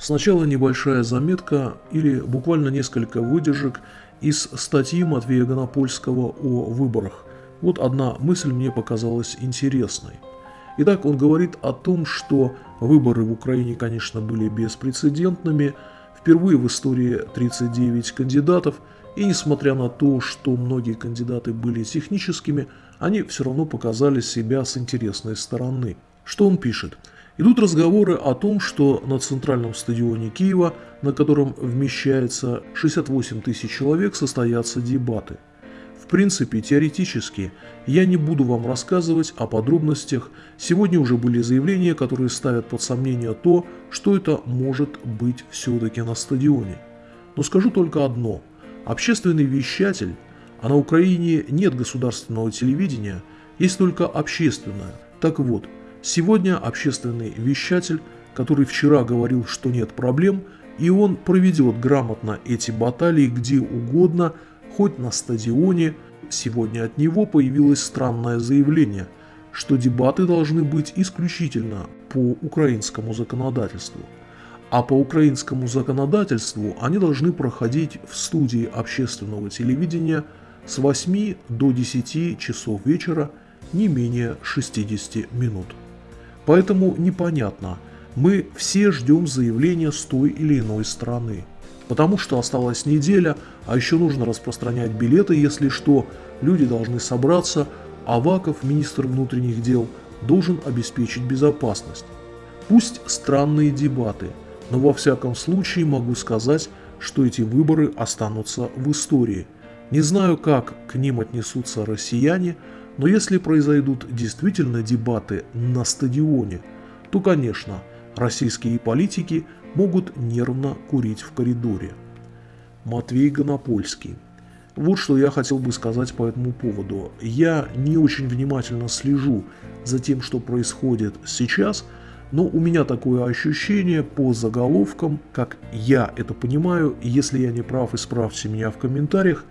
Сначала небольшая заметка или буквально несколько выдержек из статьи Матвея Гонопольского о выборах. Вот одна мысль мне показалась интересной. Итак, он говорит о том, что выборы в Украине, конечно, были беспрецедентными. Впервые в истории 39 кандидатов, и несмотря на то, что многие кандидаты были техническими, они все равно показали себя с интересной стороны. Что он пишет? Идут разговоры о том, что на центральном стадионе Киева, на котором вмещается 68 тысяч человек, состоятся дебаты. В принципе, теоретически, я не буду вам рассказывать о подробностях. Сегодня уже были заявления, которые ставят под сомнение то, что это может быть все-таки на стадионе. Но скажу только одно. Общественный вещатель, а на Украине нет государственного телевидения, есть только общественное. Так вот, Сегодня общественный вещатель, который вчера говорил, что нет проблем, и он проведет грамотно эти баталии где угодно, хоть на стадионе. Сегодня от него появилось странное заявление, что дебаты должны быть исключительно по украинскому законодательству. А по украинскому законодательству они должны проходить в студии общественного телевидения с 8 до 10 часов вечера не менее 60 минут. Поэтому непонятно, мы все ждем заявления с той или иной стороны. Потому что осталась неделя, а еще нужно распространять билеты, если что, люди должны собраться, Аваков, министр внутренних дел, должен обеспечить безопасность. Пусть странные дебаты, но во всяком случае могу сказать, что эти выборы останутся в истории. Не знаю, как к ним отнесутся россияне, но если произойдут действительно дебаты на стадионе, то, конечно, российские политики могут нервно курить в коридоре. Матвей Гонопольский. Вот что я хотел бы сказать по этому поводу. Я не очень внимательно слежу за тем, что происходит сейчас, но у меня такое ощущение по заголовкам, как я это понимаю, если я не прав, исправьте меня в комментариях,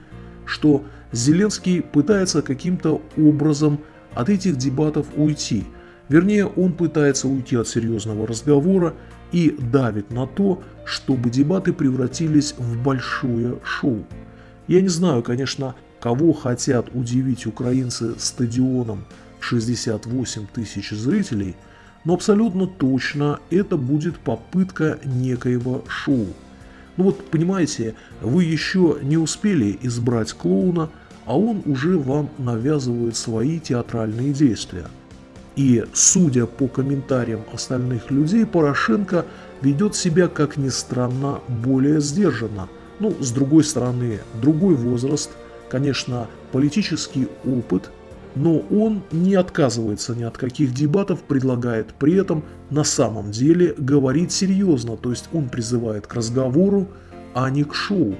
что Зеленский пытается каким-то образом от этих дебатов уйти. Вернее, он пытается уйти от серьезного разговора и давит на то, чтобы дебаты превратились в большое шоу. Я не знаю, конечно, кого хотят удивить украинцы стадионом в 68 тысяч зрителей, но абсолютно точно это будет попытка некоего шоу. Ну вот, понимаете, вы еще не успели избрать клоуна, а он уже вам навязывает свои театральные действия. И, судя по комментариям остальных людей, Порошенко ведет себя, как ни странно, более сдержанно. Ну, с другой стороны, другой возраст, конечно, политический опыт, но он не отказывается ни от каких дебатов, предлагает при этом на самом деле говорить серьезно, то есть он призывает к разговору, а не к шоу.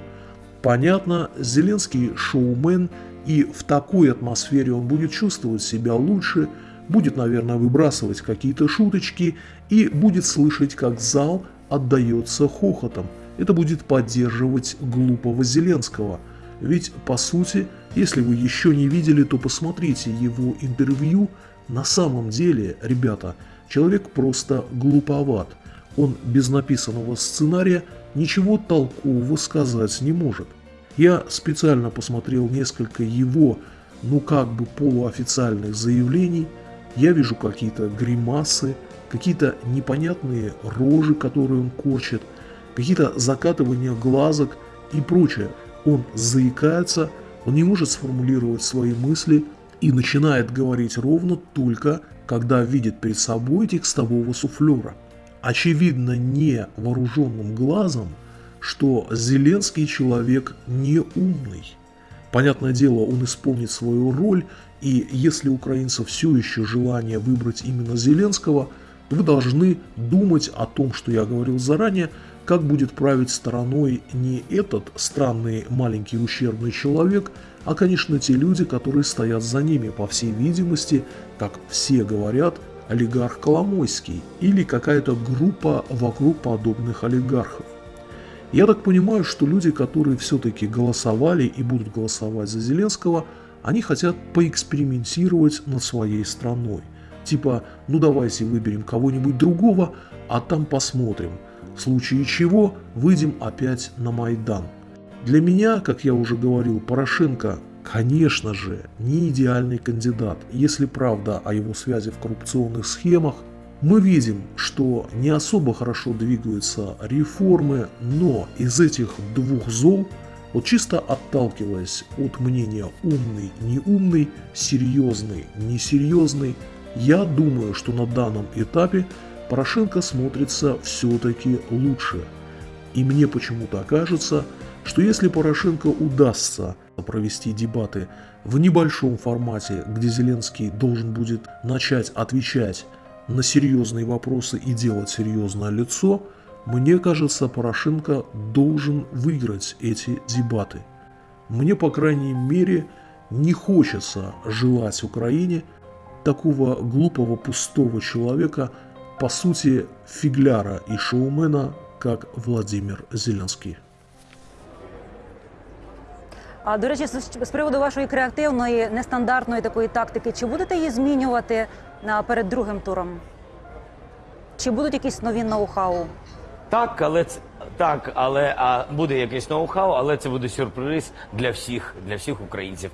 Понятно, Зеленский шоумен, и в такой атмосфере он будет чувствовать себя лучше, будет, наверное, выбрасывать какие-то шуточки и будет слышать, как зал отдается хохотом. Это будет поддерживать глупого Зеленского. Ведь, по сути, если вы еще не видели, то посмотрите его интервью. На самом деле, ребята, человек просто глуповат. Он без написанного сценария ничего толкового сказать не может. Я специально посмотрел несколько его, ну как бы полуофициальных заявлений. Я вижу какие-то гримасы, какие-то непонятные рожи, которые он корчит, какие-то закатывания глазок и прочее. Он заикается, он не может сформулировать свои мысли и начинает говорить ровно только, когда видит перед собой текстового суфлера. Очевидно невооруженным глазом, что Зеленский человек не умный. Понятное дело, он исполнит свою роль, и если украинцев все еще желание выбрать именно Зеленского, вы должны думать о том, что я говорил заранее, как будет править стороной не этот странный маленький ущербный человек, а, конечно, те люди, которые стоят за ними, по всей видимости, как все говорят, олигарх Коломойский или какая-то группа вокруг подобных олигархов. Я так понимаю, что люди, которые все-таки голосовали и будут голосовать за Зеленского, они хотят поэкспериментировать над своей страной. Типа, ну давайте выберем кого-нибудь другого, а там посмотрим. В случае чего выйдем опять на Майдан. Для меня, как я уже говорил, Порошенко, конечно же, не идеальный кандидат. Если правда о его связи в коррупционных схемах, мы видим, что не особо хорошо двигаются реформы, но из этих двух зол, вот чисто отталкиваясь от мнения умный, неумный, серьезный, несерьезный, я думаю, что на данном этапе Порошенко смотрится все-таки лучше. И мне почему-то кажется, что если Порошенко удастся провести дебаты в небольшом формате, где Зеленский должен будет начать отвечать на серьезные вопросы и делать серьезное лицо, мне кажется, Порошенко должен выиграть эти дебаты. Мне, по крайней мере, не хочется желать Украине такого глупого пустого человека, по сути, фигляра и шоумена, как Владимир Зеленский. А до речі, з приводу вашої креативної, нестандартної такої тактики, чи будете її змінювати а, перед другим туром? Чи будуть якісь нові ноу-хау? Так, але це так, але а буде якийсь ноу-хау, але це буде сюрприз для всіх, для всіх українців.